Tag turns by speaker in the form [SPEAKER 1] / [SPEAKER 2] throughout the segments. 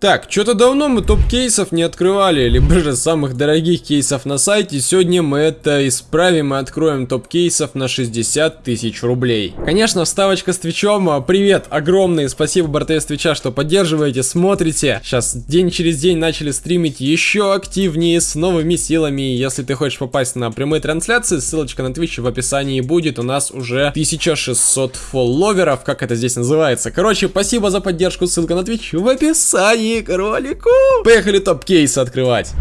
[SPEAKER 1] Так, что-то давно мы топ-кейсов не открывали, либо же самых дорогих кейсов на сайте. Сегодня мы это исправим и откроем топ-кейсов на 60 тысяч рублей. Конечно, вставочка с Твичом. А, привет, огромный, спасибо Бартес Твича, что поддерживаете, смотрите. Сейчас день через день начали стримить еще активнее, с новыми силами. Если ты хочешь попасть на прямые трансляции, ссылочка на Twitch в описании будет. У нас уже 1600 фолловеров, как это здесь называется. Короче, спасибо за поддержку, ссылка на Twitch в описании кролику. Поехали топ-кейс открывать.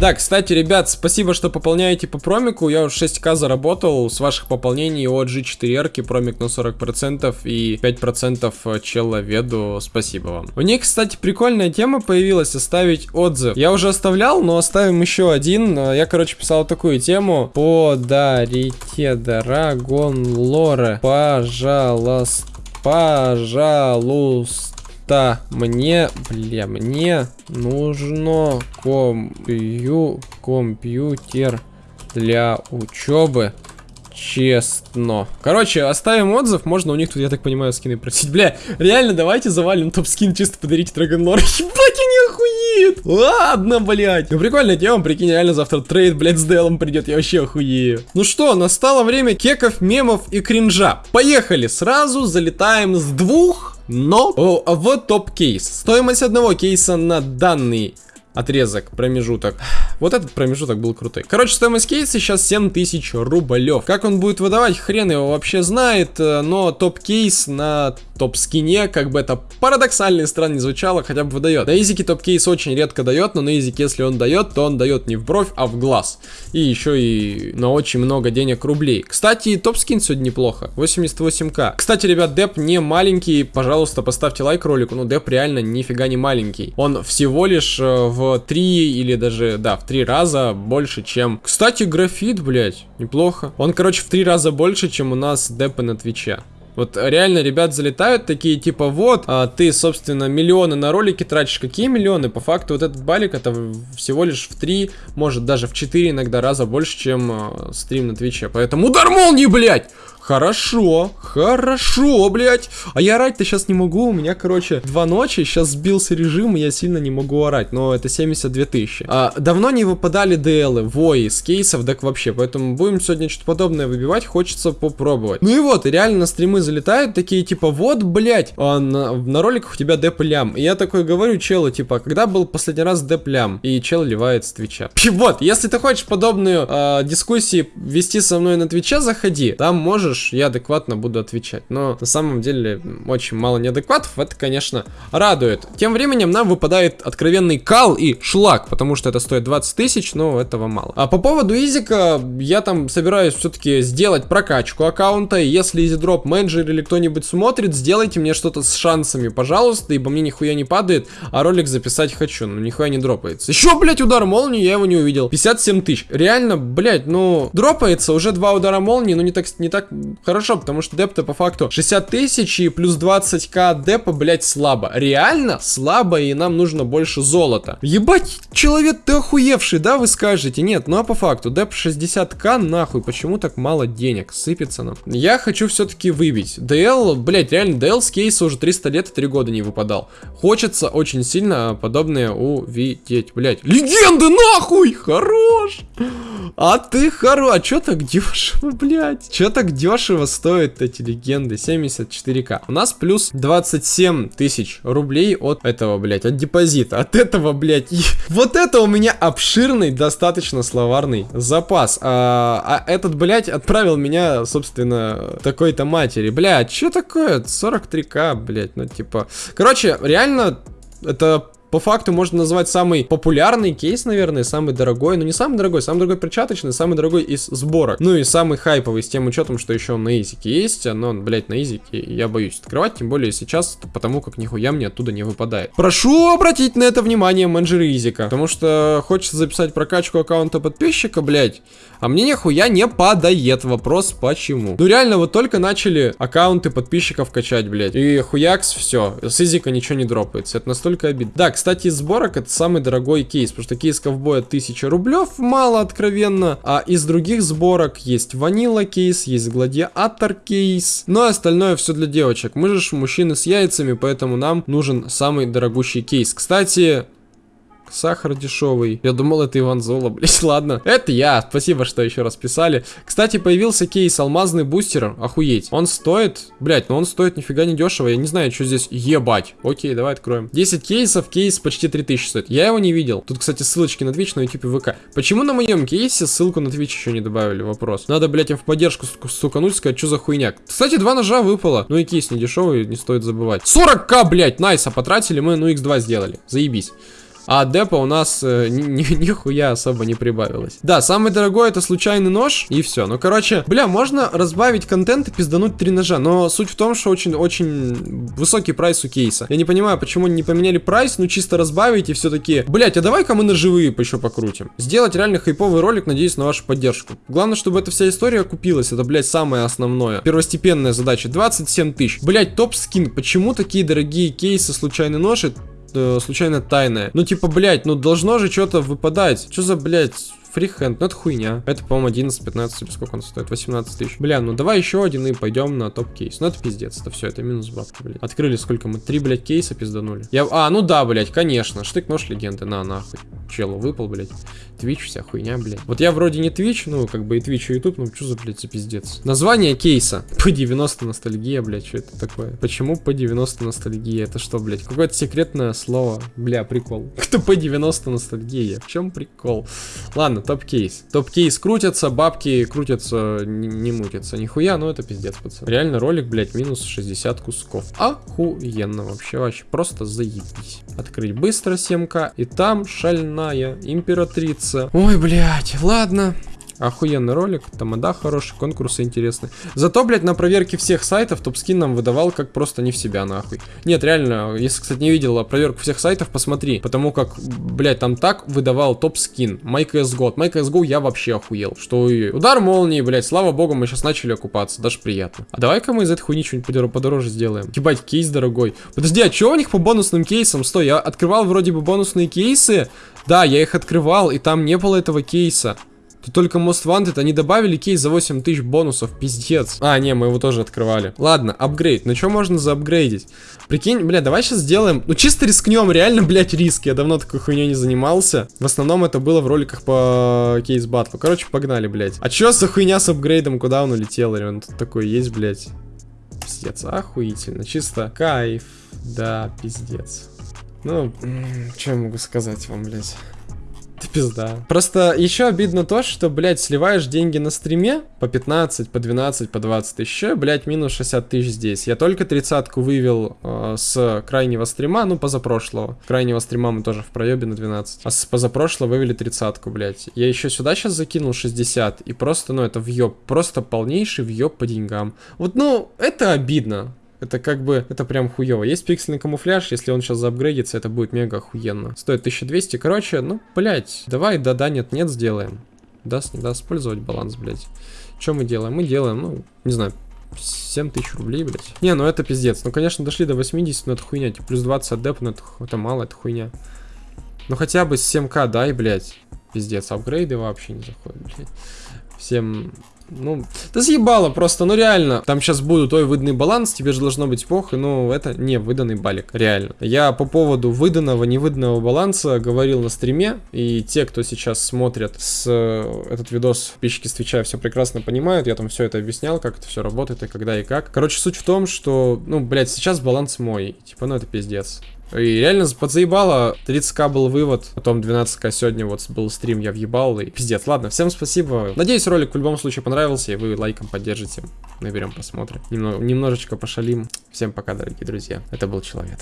[SPEAKER 1] Да, кстати, ребят, спасибо, что пополняете по промику. Я уже 6к заработал с ваших пополнений от G4R, промик на 40% и 5% человеду. Спасибо вам. У них, кстати, прикольная тема появилась, оставить отзыв. Я уже оставлял, но оставим еще один. Я, короче, писал такую тему. Подарите Драгон Лоре, пожалуйста, пожалуйста что мне, бля, мне нужно компью, компьютер для учебы. Честно. Короче, оставим отзыв. Можно у них тут, я так понимаю, скины просить. Бля, реально, давайте завалим топ-скин, чисто подарите Dragon Lore. Ебать, они охуеют. Ладно, блядь. Ну, прикольная тема, прикинь, реально завтра trade, блядь, с DL ом придет. Я вообще охуею. Ну что, настало время кеков, мемов и кринжа. Поехали. Сразу залетаем с двух но в топ-кейс. Стоимость одного кейса на данный отрезок, промежуток. Вот этот промежуток был крутой. Короче, стоимость кейса сейчас 7000 рублев. Как он будет выдавать, хрен его вообще знает, э, но топ-кейс на топ-скине, как бы это парадоксально и странно не звучало, хотя бы выдает. На изике топ-кейс очень редко дает, но на изике, если он дает, то он дает не в бровь, а в глаз. И еще и на очень много денег рублей. Кстати, топ-скин сегодня неплохо, 88к. Кстати, ребят, деп не маленький, пожалуйста, поставьте лайк ролику, ну деп реально нифига не маленький. Он всего лишь э, в в 3 или даже, да, в 3 раза больше, чем... Кстати, графит, блядь, неплохо. Он, короче, в 3 раза больше, чем у нас депы на Твиче. Вот реально ребят залетают такие, типа, вот, а, ты, собственно, миллионы на ролики тратишь. Какие миллионы? По факту вот этот балик это всего лишь в 3, может даже в 4 иногда раза больше, чем а, стрим на Твиче. Поэтому удар молнии, блядь! Хорошо, хорошо, блядь. А я орать-то сейчас не могу. У меня, короче, два ночи. Сейчас сбился режим, и я сильно не могу орать. Но это 72 тысячи. А, давно не выпадали ДЛы, вои с кейсов, так вообще. Поэтому будем сегодня что-то подобное выбивать. Хочется попробовать. Ну и вот, реально на стримы залетают такие, типа, вот, блядь, а на, на роликах у тебя деп лям. И я такой говорю челу, типа, когда был последний раз деп лям? И чел ливает с твича. Вот, если ты хочешь подобную э, дискуссии вести со мной на твиче, заходи. Там можешь можешь, я адекватно буду отвечать. Но на самом деле очень мало неадекватов, это, конечно, радует. Тем временем нам выпадает откровенный кал и шлак, потому что это стоит 20 тысяч, но этого мало. А по поводу изика, я там собираюсь все-таки сделать прокачку аккаунта, и если изидроп менеджер или кто-нибудь смотрит, сделайте мне что-то с шансами, пожалуйста, ибо мне нихуя не падает, а ролик записать хочу, но нихуя не дропается. Еще, блять, удар молнии, я его не увидел. 57 тысяч. Реально, блять, ну, дропается уже два удара молнии, но не так, не так хорошо, потому что депта по факту 60 тысяч и плюс 20к депа, блять, слабо. Реально слабо, и нам нужно больше золота. Ебать, человек, ты охуевший, да, вы скажете? Нет, ну а по факту, деп 60к, нахуй, почему так мало денег? Сыпется нам. Я хочу все-таки выбить. DL, блять, реально, DL с кейса уже 300 лет и 3 года не выпадал. Хочется очень сильно подобное увидеть, блять. Легенды, нахуй! Хорош! А ты хорош! А чё так дешево, блять? Чё так дешево? Дешево стоят эти легенды, 74к. У нас плюс 27 тысяч рублей от этого, блядь, от депозита. От этого, блядь, и... вот это у меня обширный, достаточно словарный запас. А, а этот, блядь, отправил меня, собственно, такой-то матери. Блядь, что такое? 43к, блядь, ну типа... Короче, реально, это по факту можно назвать самый популярный кейс, наверное, самый дорогой, но не самый дорогой, самый дорогой перчаточный, самый дорогой из сборок. Ну и самый хайповый с тем учетом, что еще он на изике есть, но, блять, на изике я боюсь открывать, тем более сейчас, потому как нихуя мне оттуда не выпадает. Прошу обратить на это внимание менеджеры изика, потому что хочется записать прокачку аккаунта подписчика, блять, а мне нихуя не падает. Вопрос почему. Ну реально, вот только начали аккаунты подписчиков качать, блять, и хуякс, все, с изика ничего не дропается, это настолько обидно. Так, кстати, из сборок это самый дорогой кейс, потому что кейс ковбоя 1000 рублев, мало откровенно. А из других сборок есть ванила кейс, есть гладиатор кейс. Ну, а остальное все для девочек. Мы же мужчины с яйцами, поэтому нам нужен самый дорогущий кейс. Кстати, Сахар дешевый. Я думал, это Иван Зола, блять, ладно. Это я. Спасибо, что еще раз писали. Кстати, появился кейс алмазный бустер. Охуеть. Он стоит, блять, но он стоит нифига не дешево. Я не знаю, что здесь ебать. Окей, давай откроем. 10 кейсов, кейс почти 3000 стоит. Я его не видел. Тут, кстати, ссылочки на Twitch, на YouTube и ВК. Почему на моем кейсе ссылку на Twitch еще не добавили? Вопрос. Надо, блять, им в поддержку стукануть, сказать, что за хуйня. Кстати, два ножа выпало. Ну и кейс не дешевый, не стоит забывать. 40к, блять, найса потратили мы, ну x2 сделали. Заебись а депа у нас э, нихуя особо не прибавилось. Да, самый дорогой это случайный нож, и все. Ну, короче, бля, можно разбавить контент и пиздануть три ножа, но суть в том, что очень-очень высокий прайс у кейса. Я не понимаю, почему не поменяли прайс, ну чисто разбавить и все таки блять, а давай-ка мы ножевые еще покрутим. Сделать реально хайповый ролик, надеюсь на вашу поддержку. Главное, чтобы эта вся история окупилась, это, блять, самое основное. Первостепенная задача, 27 тысяч. Блять, топ-скин, почему такие дорогие кейсы случайный нож? Э, случайно тайное. Ну, типа, блядь, ну должно же что-то выпадать. Что за, блядь, фрихенд? Ну, это хуйня. Это, по-моему, 11-15, сколько он стоит? 18 тысяч. Бля, ну давай еще один и пойдем на топ-кейс. Ну, это пиздец, это все, это минус бабки, блядь. Открыли сколько мы? Три, блядь, кейса пизданули. Я... А, ну да, блядь, конечно. Штык-нож легенды, на, нахуй. Челу выпал, блядь. Twitch, вся хуйня, блядь. Вот я вроде не Twitch, ну, как бы и Twitch, и YouTube, ну, что за, блядь, за пиздец. Название кейса. P90 ностальгия, блядь, что это такое? Почему P90 ностальгия? Это что, блядь, какое-то секретное слово? Бля, прикол. Кто P90 ностальгия? В чем прикол? Ладно, топ-кейс. Топ-кейс крутятся, бабки крутятся, не, мутятся. Нихуя, ну это пиздец, пацан. Реально ролик, блядь, минус 60 кусков. Охуенно вообще, вообще, просто заебись. Открыть быстро 7к, и там шальная императрица. Ой, блядь, ладно. Охуенный ролик, тамада хороший, конкурсы интересные. Зато, блядь, на проверке всех сайтов топ-скин нам выдавал как просто не в себя, нахуй. Нет, реально, если, кстати, не видела проверку всех сайтов, посмотри. Потому как, блядь, там так выдавал топ-скин. MyCSGO. MyCSGO я вообще охуел. Что и удар молнии, блядь, слава богу, мы сейчас начали окупаться, даже приятно. А давай-ка мы из этой хуйни что-нибудь подороже сделаем. Ебать, кейс дорогой. Подожди, а что у них по бонусным кейсам? Стой, я открывал вроде бы бонусные кейсы. Да, я их открывал, и там не было этого кейса. Тут только Most Wanted, они добавили кейс за 8 тысяч бонусов, пиздец. А, не, мы его тоже открывали. Ладно, апгрейд. Ну что можно заапгрейдить? Прикинь, бля, давай сейчас сделаем... Ну чисто рискнем, реально, блядь, риск. Я давно такой хуйней не занимался. В основном это было в роликах по кейс батлу. Короче, погнали, блядь. А чё за хуйня с апгрейдом? Куда он улетел? Он тут такой есть, блядь. Пиздец, охуительно. Чисто кайф. Да, пиздец. Ну, что я могу сказать вам, блядь? Пизда. Просто еще обидно то, что, блядь, сливаешь деньги на стриме по 15, по 12, по 20 тысяч, блядь, минус 60 тысяч здесь. Я только тридцатку вывел э, с крайнего стрима, ну, позапрошлого. Крайнего стрима мы тоже в проебе на 12. А с позапрошлого вывели тридцатку, блядь. Я еще сюда сейчас закинул 60, и просто, ну, это въеб, просто полнейший въеб по деньгам. Вот, ну, это обидно. Это как бы, это прям хуево. Есть пиксельный камуфляж, если он сейчас заапгрейдится, это будет мега охуенно. Стоит 1200, короче, ну, блять, давай да-да, нет-нет сделаем. Даст, не даст использовать баланс, блять. Что мы делаем? Мы делаем, ну, не знаю, 7 тысяч рублей, блять. Не, ну это пиздец. Ну, конечно, дошли до 80, но это хуйня. Типа, плюс 20 от деп, но это, это мало, это хуйня. Ну, хотя бы 7к дай, блять. Пиздец, апгрейды вообще не заходят, блядь. Всем ну, да съебало просто, ну реально. Там сейчас будут, ой, выданный баланс, тебе же должно быть похуй, ну это не выданный балик, реально. Я по поводу выданного, невыданного баланса говорил на стриме, и те, кто сейчас смотрят с э, этот видос, подписчики с Твича все прекрасно понимают, я там все это объяснял, как это все работает и когда и как. Короче, суть в том, что, ну, блядь, сейчас баланс мой, типа, ну это пиздец. И реально подзаебало. 30к был вывод, потом 12к сегодня вот был стрим, я въебал. И пиздец. Ладно, всем спасибо. Надеюсь, ролик в любом случае понравился, и вы лайком поддержите. Наберем, посмотрим. Немного, немножечко пошалим. Всем пока, дорогие друзья. Это был Человек.